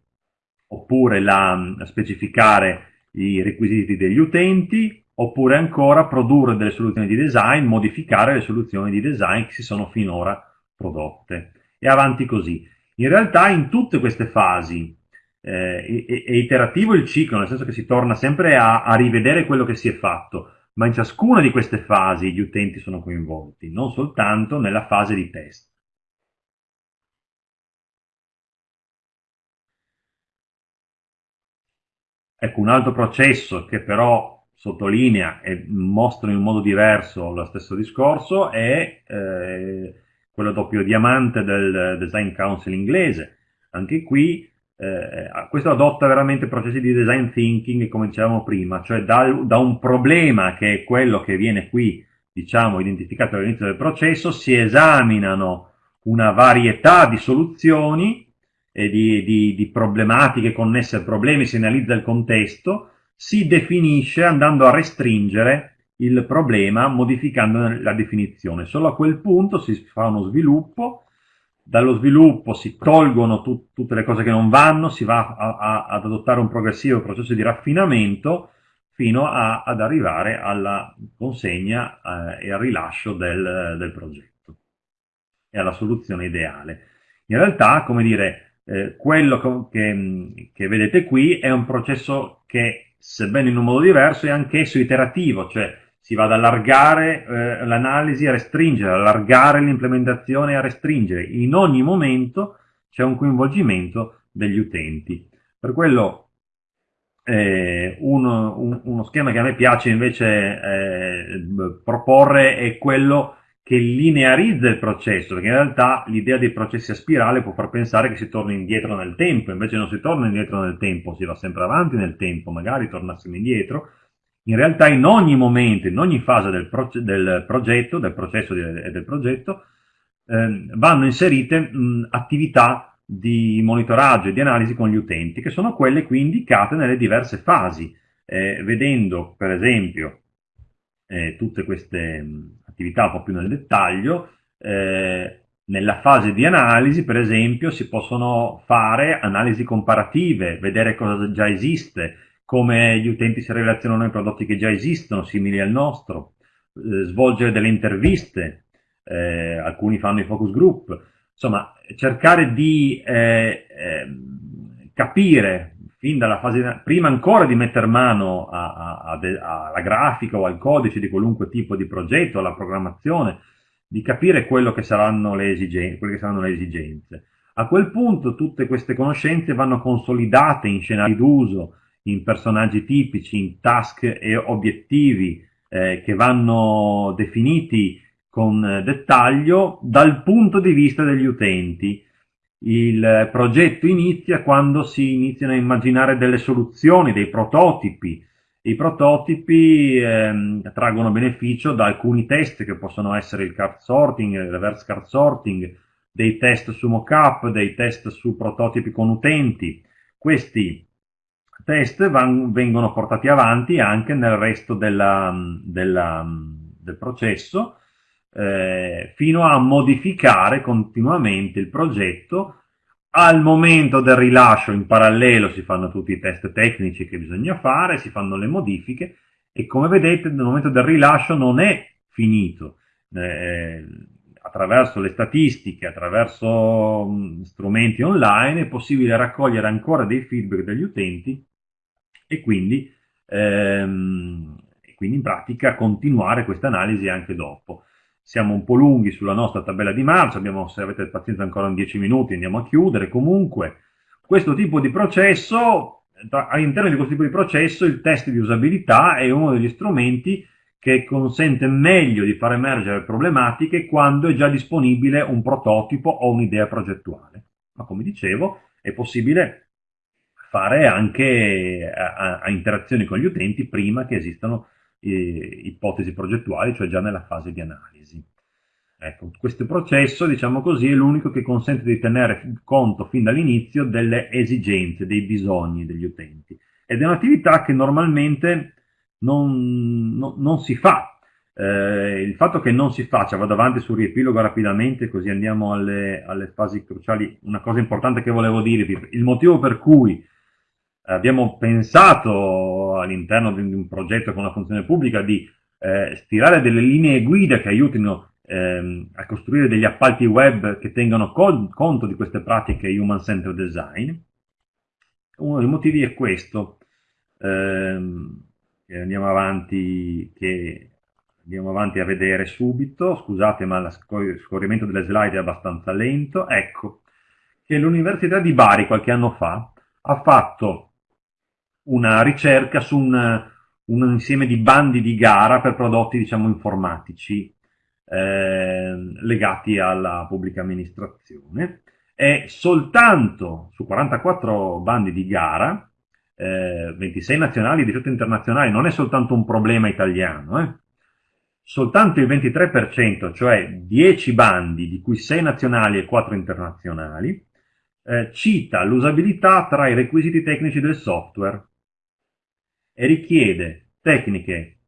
oppure la, specificare i requisiti degli utenti, oppure ancora produrre delle soluzioni di design, modificare le soluzioni di design che si sono finora prodotte. E avanti così. In realtà in tutte queste fasi eh, è, è, iterativo il ciclo, nel senso che si torna sempre a, a rivedere quello che si è fatto, ma in ciascuna di queste fasi gli utenti sono coinvolti, non soltanto nella fase di test. Ecco, un altro processo che però sottolinea e mostra in un modo diverso lo stesso discorso è eh, quello doppio diamante del Design Council inglese. Anche qui eh, questo adotta veramente processi di design thinking, come dicevamo prima, cioè da, da un problema che è quello che viene qui, diciamo, identificato all'inizio del processo, si esaminano una varietà di soluzioni eh, di, di, di, problematiche connesse a problemi, si analizza il contesto, si definisce andando a restringere il problema modificando la definizione. Solo a quel punto si fa uno sviluppo, dallo sviluppo si tolgono tu, tutte le cose che non vanno, si va ad adottare un progressivo processo di raffinamento fino a, ad arrivare alla consegna eh, e al rilascio del, del progetto e alla soluzione ideale. In realtà, come dire, eh, quello che, che, vedete qui è un processo che, sebbene in un modo diverso, è anch'esso iterativo, cioè si va ad allargare eh, l'analisi a restringere, allargare l'implementazione a restringere. In ogni momento c'è un coinvolgimento degli utenti. Per quello eh, uno, un, uno, schema che a me piace invece eh, proporre è quello che linearizza il processo, perché in realtà l'idea dei processi a spirale può far pensare che si torni indietro nel tempo, invece non si torna indietro nel tempo, si va sempre avanti nel tempo, magari tornassimo indietro. In realtà in ogni momento, in ogni fase del, proce del progetto, del processo e del progetto, eh, vanno inserite mh, attività di monitoraggio e di analisi con gli utenti, che sono quelle qui indicate nelle diverse fasi, eh, vedendo per esempio eh, tutte queste attività un po' più nel dettaglio, eh, nella fase di analisi, per esempio, si possono fare analisi comparative, vedere cosa già esiste, come gli utenti si relazionano ai prodotti che già esistono, simili al nostro, eh, svolgere delle interviste, eh, alcuni fanno i focus group, insomma, cercare di eh, ehm, capire fin dalla fase, prima ancora di mettere mano alla grafica o al codice di qualunque tipo di progetto, alla programmazione, di capire quello che saranno le esigenze, quelle che saranno le esigenze. A quel punto tutte queste conoscenze vanno consolidate in scenari d'uso, in personaggi tipici, in task e obiettivi eh, che vanno definiti con dettaglio dal punto di vista degli utenti il progetto inizia quando si iniziano a immaginare delle soluzioni, dei prototipi. I prototipi ehm, traggono beneficio da alcuni test che possono essere il card sorting, il reverse card sorting, dei test su mockup, dei test su prototipi con utenti. Questi test van, vengono portati avanti anche nel resto della, della, del processo eh, fino a modificare continuamente il progetto al momento del rilascio in parallelo si fanno tutti i test tecnici che bisogna fare, si fanno le modifiche e come vedete nel momento del rilascio non è finito. Eh, attraverso le statistiche, attraverso mh, strumenti online è possibile raccogliere ancora dei feedback degli utenti e quindi, ehm, e quindi in pratica continuare questa analisi anche dopo siamo un po' lunghi sulla nostra tabella di marcia, abbiamo, se avete pazienza ancora in 10 minuti andiamo a chiudere, comunque questo tipo di processo, all'interno di questo tipo di processo il test di usabilità è uno degli strumenti che consente meglio di far emergere problematiche quando è già disponibile un prototipo o un'idea progettuale. Ma come dicevo, è possibile fare anche a, a, interazioni con gli utenti prima che esistano eh, ipotesi progettuali, cioè già nella fase di analisi. Ecco, questo processo, diciamo così, è l'unico che consente di tenere conto fin dall'inizio delle esigenze, dei bisogni degli utenti. Ed è un'attività che normalmente non, no, non si fa. Eh, il fatto che non si faccia, vado avanti sul riepilogo rapidamente, così andiamo alle, alle fasi cruciali. Una cosa importante che volevo dirvi, il motivo per cui abbiamo pensato all'interno di un progetto con una funzione pubblica di eh, stirare delle linee guida che aiutino ehm, a costruire degli appalti web che tengano con, conto di queste pratiche human centered design. Uno dei motivi è questo. Ehm, andiamo avanti, andiamo avanti a vedere subito. Scusate, ma lo scorrimento delle slide è abbastanza lento. Ecco, che l'Università di Bari qualche anno fa ha fatto una ricerca su un, un, insieme di bandi di gara per prodotti diciamo, informatici eh, legati alla pubblica amministrazione. E soltanto su 44 bandi di gara, eh, 26 nazionali e 18 internazionali, non è soltanto un problema italiano, eh, soltanto il 23%, cioè 10 bandi, di cui 6 nazionali e 4 internazionali, eh, cita l'usabilità tra i requisiti tecnici del software e richiede tecniche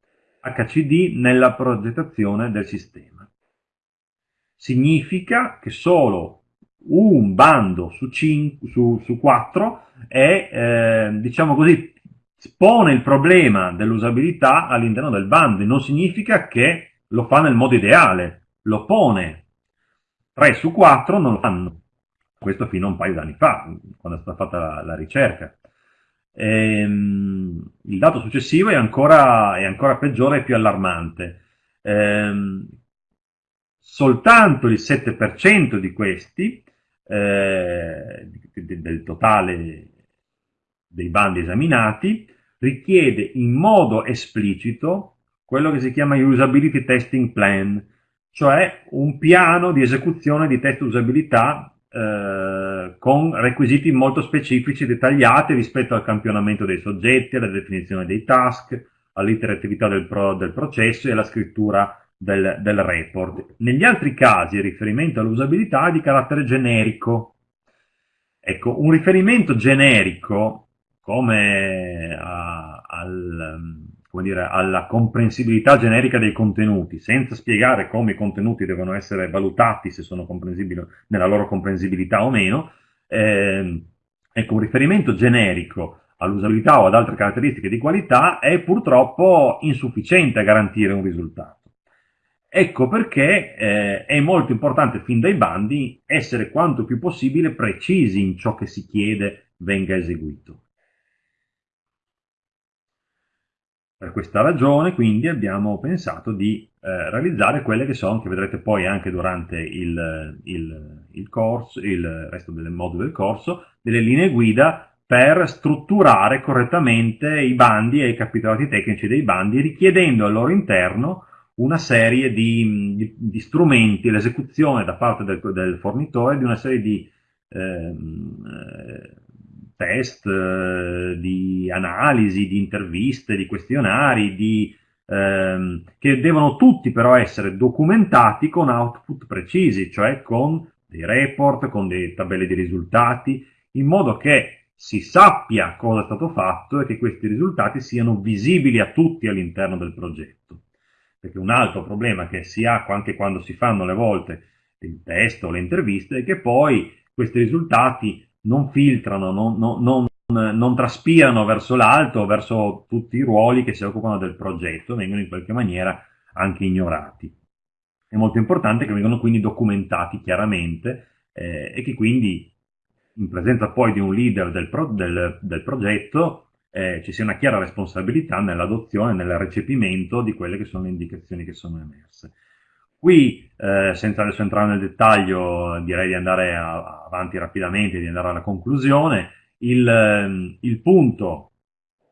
HCD nella progettazione del sistema. Significa che solo un bando su, 5, su, su 4 è, eh, diciamo così, pone il problema dell'usabilità all'interno del bando, non significa che lo fa nel modo ideale, lo pone. 3 su 4 non lo fanno. Questo fino a un paio di anni fa, quando è stata fatta la, la ricerca. Ehm, il dato successivo è ancora, è ancora peggiore e più allarmante. Ehm, soltanto il 7% di questi, eh, del totale dei bandi esaminati, richiede in modo esplicito quello che si chiama Usability Testing Plan, cioè un piano di esecuzione di test usabilità eh, con requisiti molto specifici e dettagliati rispetto al campionamento dei soggetti, alla definizione dei task, all'interattività del, pro, del, processo e alla scrittura del, del, report. Negli altri casi il riferimento all'usabilità è di carattere generico. Ecco, un riferimento generico come a, al come dire, alla comprensibilità generica dei contenuti, senza spiegare come i contenuti devono essere valutati, se sono comprensibili nella loro comprensibilità o meno, eh, ecco, un riferimento generico all'usabilità o ad altre caratteristiche di qualità è purtroppo insufficiente a garantire un risultato. Ecco perché eh, è molto importante fin dai bandi essere quanto più possibile precisi in ciò che si chiede venga eseguito. Per questa ragione quindi abbiamo pensato di eh, realizzare quelle che sono, che vedrete poi anche durante il, il, il, corso, il resto delle moduli del corso, delle linee guida per strutturare correttamente i bandi e i capitolati tecnici dei bandi, richiedendo al loro interno una serie di, di, di strumenti, l'esecuzione da parte del, del, fornitore di una serie di eh, test, eh, di analisi, di interviste, di questionari, di, ehm, che devono tutti però essere documentati con output precisi, cioè con dei report, con delle tabelle di risultati, in modo che si sappia cosa è stato fatto e che questi risultati siano visibili a tutti all'interno del progetto. Perché un altro problema che si ha anche quando si fanno le volte il test o le interviste è che poi questi risultati non filtrano, non, non, non, non traspirano verso l'alto, verso tutti i ruoli che si occupano del progetto, vengono in qualche maniera anche ignorati. È molto importante che vengano quindi documentati chiaramente eh, e che quindi in presenza poi di un leader del, pro, del, del progetto eh, ci sia una chiara responsabilità nell'adozione, nel recepimento di quelle che sono le indicazioni che sono emerse. Qui, eh, senza adesso entrare nel dettaglio, direi di andare a, avanti rapidamente, di andare alla conclusione. Il, ehm, il punto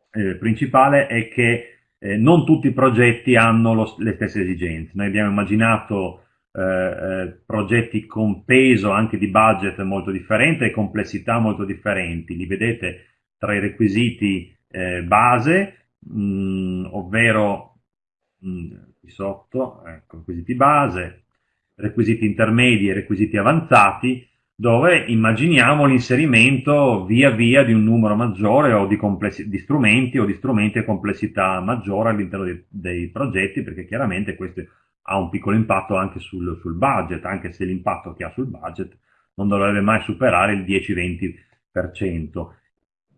eh, principale è che eh, non tutti i progetti hanno lo, le stesse esigenze. Noi abbiamo immaginato eh, eh, progetti con peso anche di budget molto differente e complessità molto differenti. Li vedete tra i requisiti eh, base, mh, mm, ovvero mh, mm, qui sotto, ecco, requisiti base, requisiti intermedi e requisiti avanzati, dove immaginiamo l'inserimento via via di un numero maggiore o di, di strumenti o di strumenti a complessità maggiore all'interno dei, dei, progetti, perché chiaramente questo ha un piccolo impatto anche sul, sul budget, anche se l'impatto che ha sul budget non dovrebbe mai superare il 10-20%,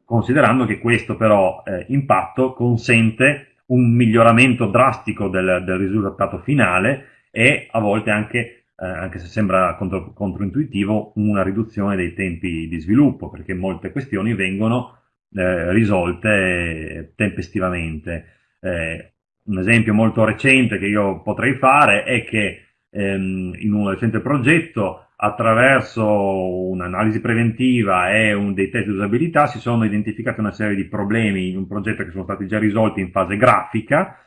considerando che questo però eh, impatto consente un miglioramento drastico del, del risultato finale e a volte anche, eh, anche se sembra contro, controintuitivo, una riduzione dei tempi di sviluppo, perché molte questioni vengono eh, risolte tempestivamente. Eh, un esempio molto recente che io potrei fare è che ehm, in un recente progetto attraverso un'analisi preventiva e un, dei test di usabilità si sono identificati una serie di problemi in un progetto che sono stati già risolti in fase grafica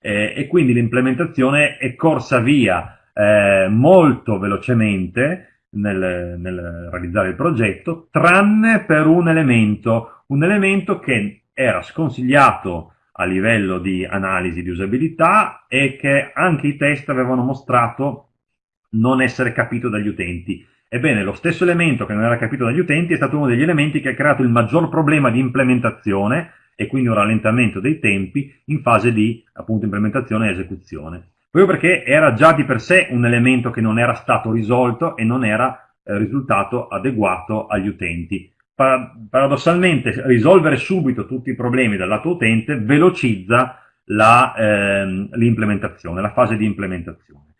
eh, e quindi l'implementazione è corsa via eh, molto velocemente nel, nel, realizzare il progetto, tranne per un elemento, un elemento che era sconsigliato a livello di analisi di usabilità e che anche i test avevano mostrato non essere capito dagli utenti. Ebbene, lo stesso elemento che non era capito dagli utenti è stato uno degli elementi che ha creato il maggior problema di implementazione e quindi un rallentamento dei tempi in fase di appunto implementazione e esecuzione. Proprio perché era già di per sé un elemento che non era stato risolto e non era eh, risultato adeguato agli utenti. paradossalmente risolvere subito tutti i problemi dal lato utente velocizza ehm, l'implementazione, la, eh, la fase di implementazione.